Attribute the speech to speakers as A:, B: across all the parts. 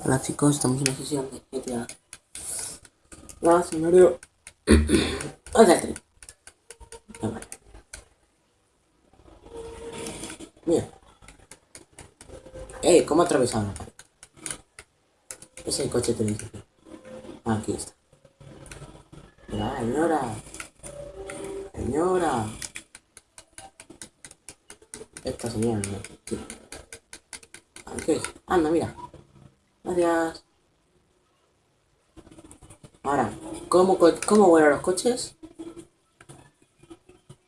A: Hola chicos, estamos en una sesión de GTA. Ah. Hola, el tren. Ah, vale. Mira. Eh, ¿cómo atravesar la pared? Ese coche tenéis aquí. Ah, aquí está. Mira, señora. Señora. Esta señora, no. Aquí. Anda, mira. Gracias. Ahora, ¿cómo, ¿cómo vuelan los coches?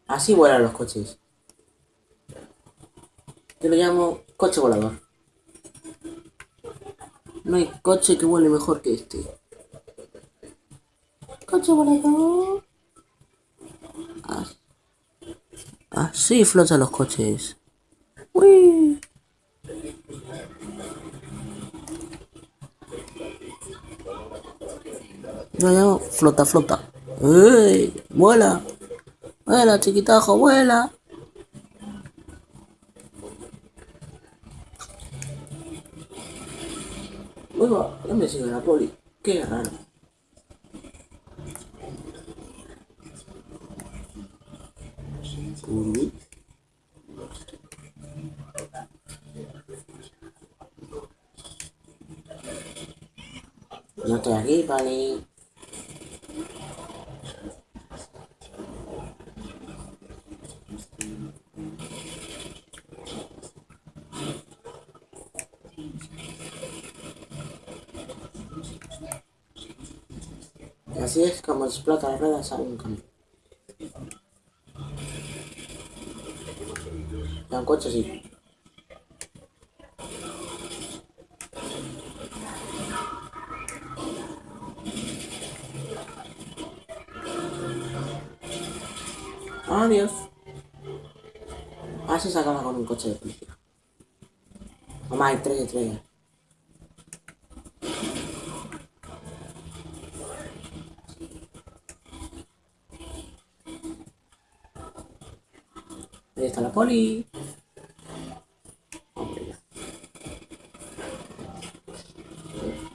A: Así vuelan los coches. Yo lo llamo coche volador. No hay coche que vuele mejor que este. Coche volador. As- Así flotan los coches. Uy. Yo llamo flota, flota. ¡Ey! ¡Vuela! ¡Vuela, chiquitajo, vuela! Uy, va, ya me sigue la poli. Qué raro. Uy. No estoy aquí, Pani. Y así es como las ruedas a un camión. Y un coche sí. Adiós. Así se acaba con un coche de policía. Mamá, hay tres estrellas. Ahí está la poli. Ya.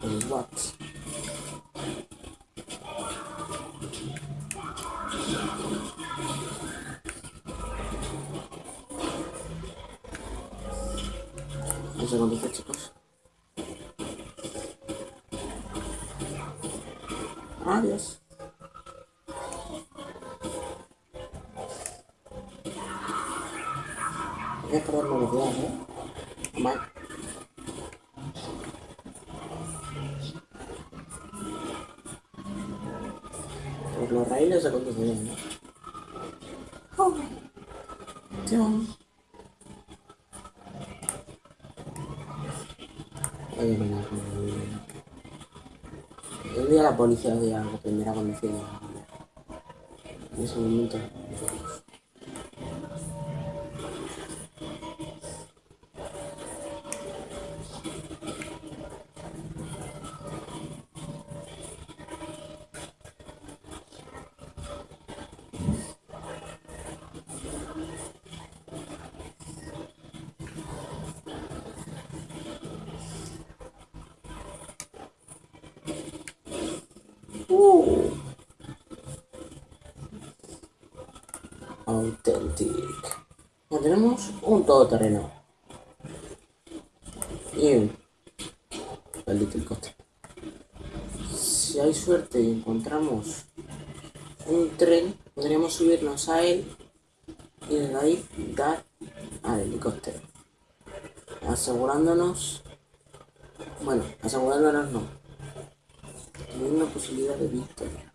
A: El SWAT. Un segundito, chicos. Adiós. Voy a perder velocidad, ¿eh? Mal. Por los raíles se conduce bien, ¿no? Oh. Chao. Oye, mira, el, día la policía de algo aprenderá a conducir. En ese momento. Uh. Tenemos un todoterreno. Y un maldito helicóptero. Si hay suerte y encontramos un tren, podríamos subirnos a él y desde ahí dar al helicóptero. Asegurándonos. Bueno, asegurándonos no. Teniendo posibilidad de victoria.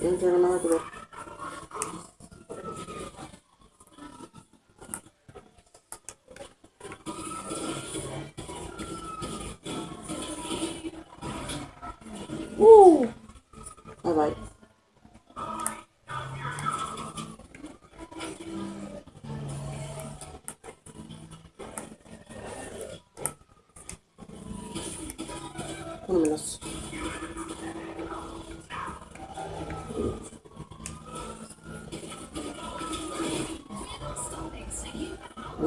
B: 全然飲まなおお。バイバイ。
A: 頼みます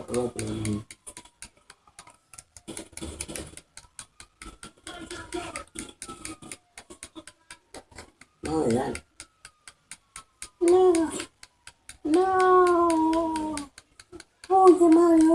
A: problem. No, ya. No. No. Oye, Mario,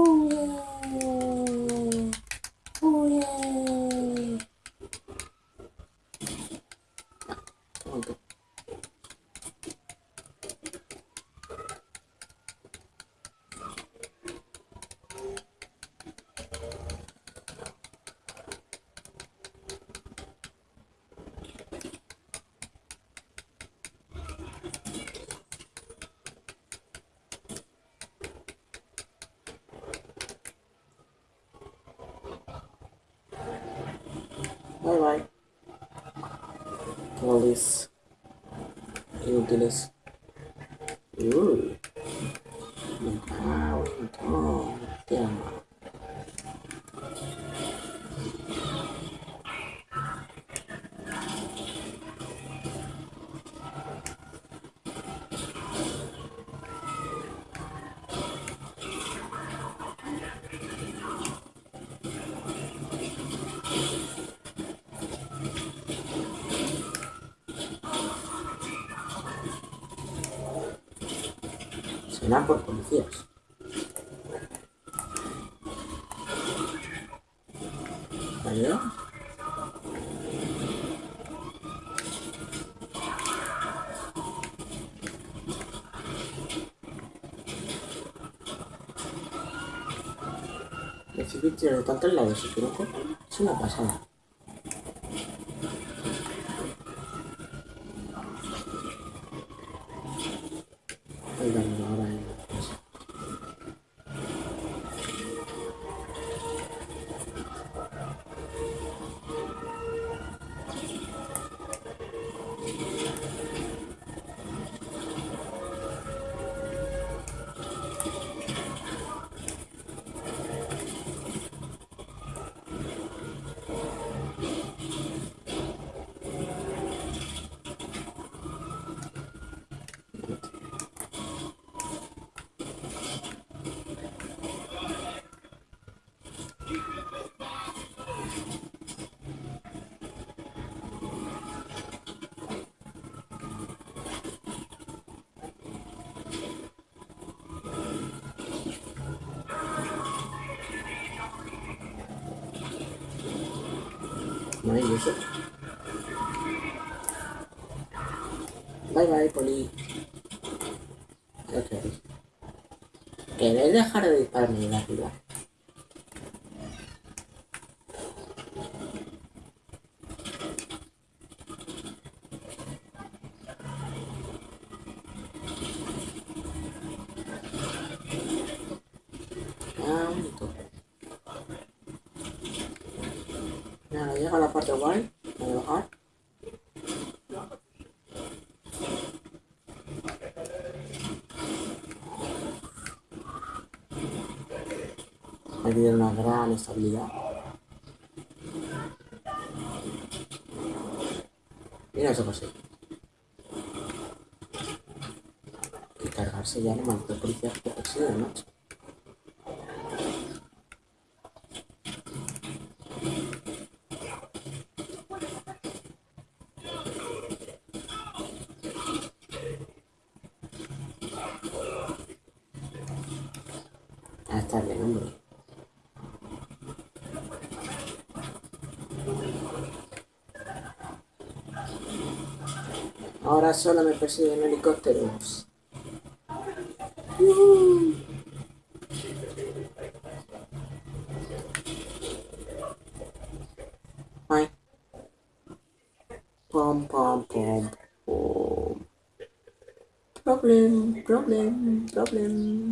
A: Trolis. Inútiles. Uh. Me cago en Será por policías. ¿Vale? Recibir tiros de tantos lados cortan es una pasada. Ay, dame ahora en la casa. Maravilloso. Bye bye, Poli. Ok. ¿Queréis dejar de dispararme de arriba? Ah, un toque. Nada, llega la parte guay. Voy a bajar. Me dio una gran estabilidad. Mira eso pasé. Y cargarse ya el maldito policía que persigue, macho. Está hombre. Ahora solo me persiguen helicópteros. Uh. Ay, Pom, pom, pom, pom. Problem, problem, problem.